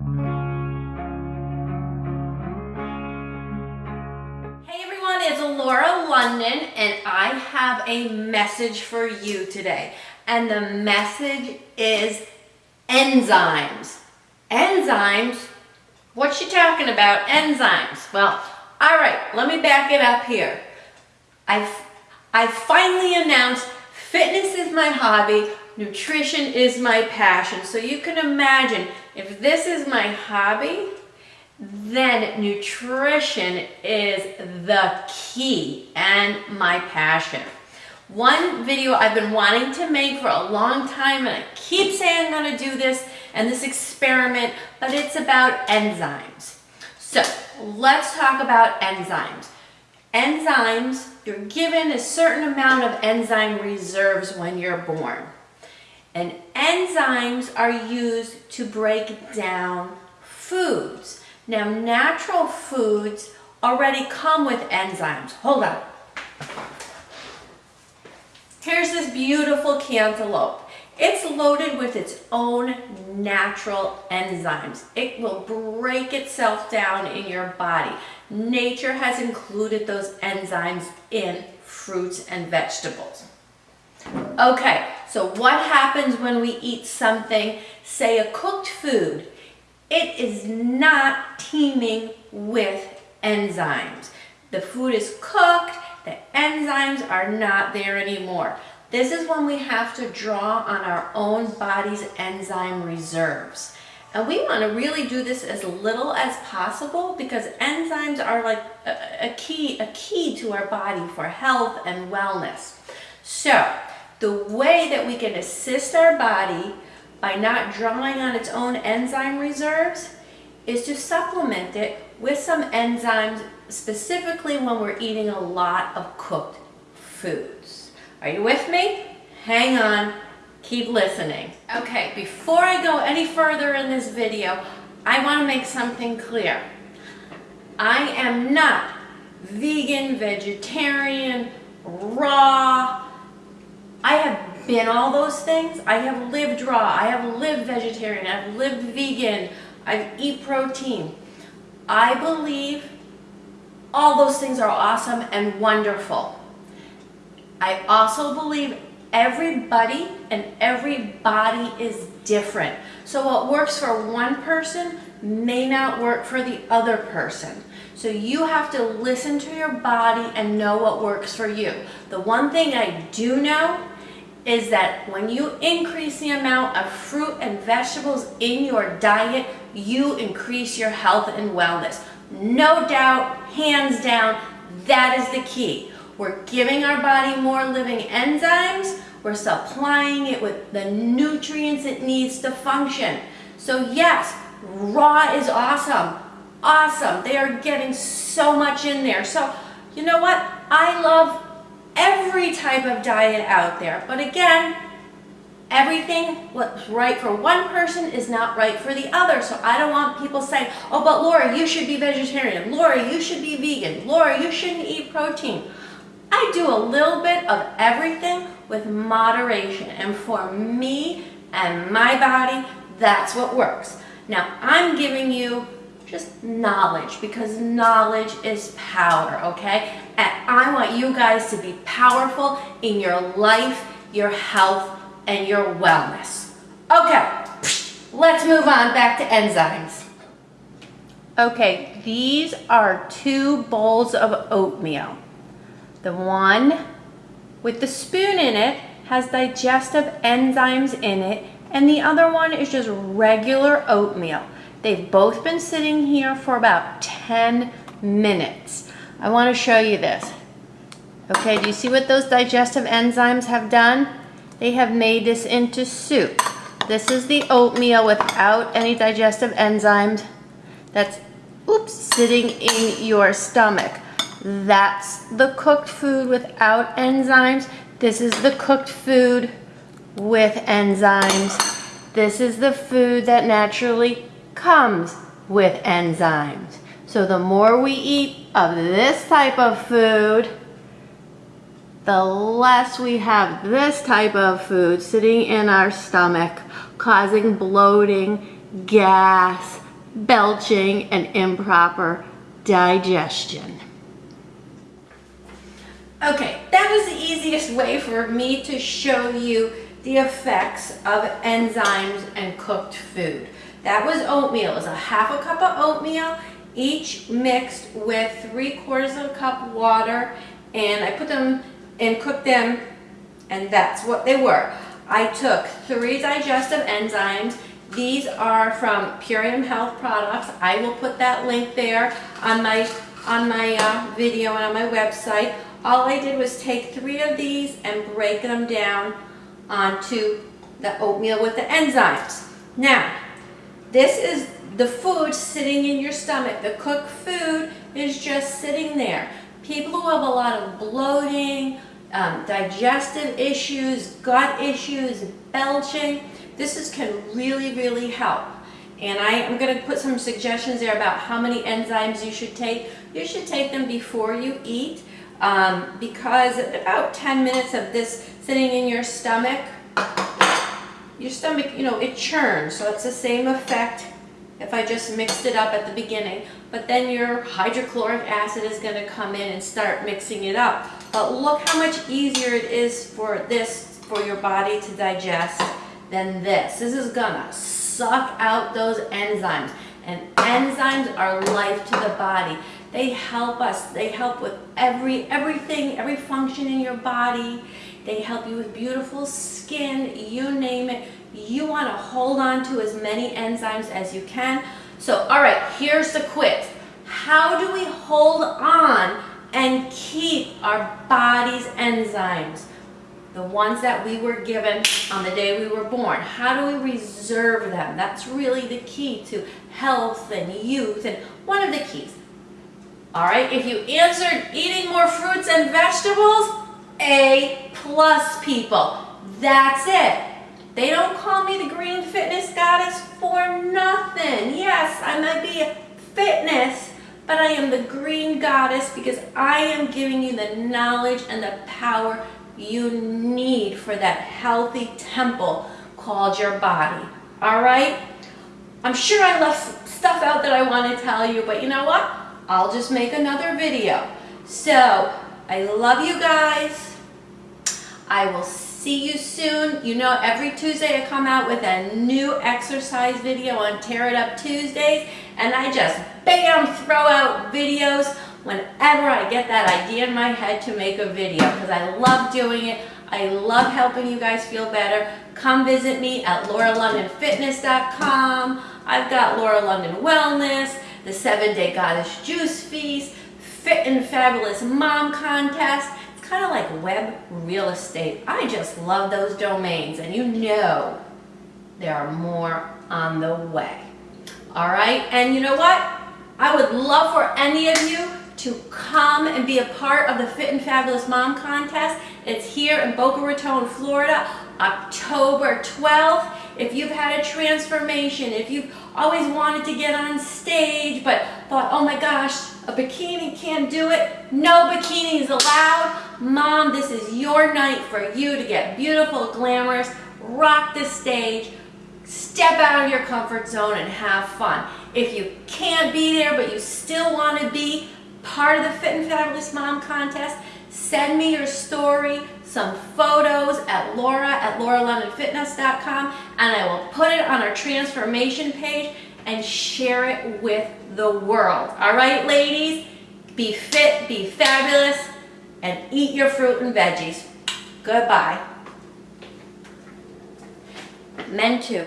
Hey everyone, it's Laura London and I have a message for you today. And the message is enzymes. Enzymes? What's she talking about? Enzymes. Well, all right, let me back it up here. I've, I've finally announced fitness is my hobby, nutrition is my passion. So you can imagine if this is my hobby, then nutrition is the key and my passion. One video I've been wanting to make for a long time and I keep saying I'm to do this and this experiment, but it's about enzymes. So let's talk about enzymes. Enzymes, you're given a certain amount of enzyme reserves when you're born. And enzymes are used to break down foods. Now, natural foods already come with enzymes. Hold on. Here's this beautiful cantaloupe. It's loaded with its own natural enzymes. It will break itself down in your body. Nature has included those enzymes in fruits and vegetables. Okay, so what happens when we eat something, say a cooked food? It is not teeming with enzymes. The food is cooked, the enzymes are not there anymore. This is when we have to draw on our own body's enzyme reserves. And we want to really do this as little as possible because enzymes are like a, a, key, a key to our body for health and wellness. So the way that we can assist our body by not drawing on its own enzyme reserves is to supplement it with some enzymes specifically when we're eating a lot of cooked foods. Are you with me? Hang on, keep listening. Okay, before I go any further in this video, I want to make something clear. I am not vegan, vegetarian, raw. I have been all those things. I have lived raw, I have lived vegetarian, I've lived vegan, I eat protein. I believe all those things are awesome and wonderful. I also believe everybody and every body is different. So what works for one person may not work for the other person. So you have to listen to your body and know what works for you. The one thing I do know is that when you increase the amount of fruit and vegetables in your diet, you increase your health and wellness. No doubt, hands down, that is the key. We're giving our body more living enzymes, we're supplying it with the nutrients it needs to function. So yes, raw is awesome, awesome. They are getting so much in there. So you know what? I love every type of diet out there. But again, everything what's right for one person is not right for the other. So I don't want people saying, oh, but Laura, you should be vegetarian. Laura, you should be vegan. Laura, you shouldn't eat protein. I do a little bit of everything with moderation. And for me and my body, that's what works. Now, I'm giving you just knowledge because knowledge is power, okay? And I want you guys to be powerful in your life, your health, and your wellness. Okay, let's move on back to enzymes. Okay, these are two bowls of oatmeal. The one with the spoon in it has digestive enzymes in it, and the other one is just regular oatmeal. They've both been sitting here for about 10 minutes. I want to show you this. Okay, do you see what those digestive enzymes have done? They have made this into soup. This is the oatmeal without any digestive enzymes that's, oops, sitting in your stomach. That's the cooked food without enzymes. This is the cooked food with enzymes. This is the food that naturally comes with enzymes. So the more we eat of this type of food, the less we have this type of food sitting in our stomach, causing bloating, gas, belching, and improper digestion. Okay, that was the easiest way for me to show you the effects of enzymes and cooked food. That was oatmeal. It was a half a cup of oatmeal, each mixed with three quarters of a cup water, and I put them and cooked them, and that's what they were. I took three digestive enzymes. These are from Purium Health products. I will put that link there on my on my uh, video and on my website. All I did was take three of these and break them down onto the oatmeal with the enzymes. Now, this is the food sitting in your stomach. The cooked food is just sitting there. People who have a lot of bloating, um, digestive issues, gut issues, belching, this is, can really, really help. And I am going to put some suggestions there about how many enzymes you should take. You should take them before you eat um, because about 10 minutes of this sitting in your stomach, your stomach, you know, it churns. So it's the same effect if I just mixed it up at the beginning. But then your hydrochloric acid is going to come in and start mixing it up. But look how much easier it is for this, for your body to digest than this. This is going to suck out those enzymes. And enzymes are life to the body. They help us. They help with every everything, every function in your body. They help you with beautiful skin, you name it. You want to hold on to as many enzymes as you can. So, all right, here's the quiz. How do we hold on and keep our body's enzymes? The ones that we were given on the day we were born. How do we reserve them? That's really the key to health and youth and one of the keys. All right, if you answered eating more fruits and vegetables, A plus people. That's it. They don't call me the green fitness goddess for nothing. Yes, I might be a fitness, but I am the green goddess because I am giving you the knowledge and the power you need for that healthy temple called your body. All right? I'm sure I left stuff out that I want to tell you, but you know what? I'll just make another video. So, I love you guys. I will see you soon. You know, every Tuesday I come out with a new exercise video on Tear It Up Tuesdays, and I just bam, throw out videos whenever I get that idea in my head to make a video, because I love doing it. I love helping you guys feel better. Come visit me at lauralondonfitness.com. I've got Laura London Wellness the seven day goddess juice feast, fit and fabulous mom contest. It's kind of like web real estate. I just love those domains and you know there are more on the way. All right, and you know what? I would love for any of you to come and be a part of the Fit and Fabulous Mom Contest. It's here in Boca Raton, Florida, October 12th. If you've had a transformation, if you've always wanted to get on stage but thought, oh my gosh, a bikini can't do it, no bikinis allowed. Mom, this is your night for you to get beautiful, glamorous, rock the stage, step out of your comfort zone and have fun. If you can't be there but you still want to be part of the Fit and Fabulous Mom contest, send me your story, some photos at laura at lauralondonfitness.com and I will put it on our transformation page and share it with the world. All right, ladies? Be fit, be fabulous, and eat your fruit and veggies. Goodbye. Men too.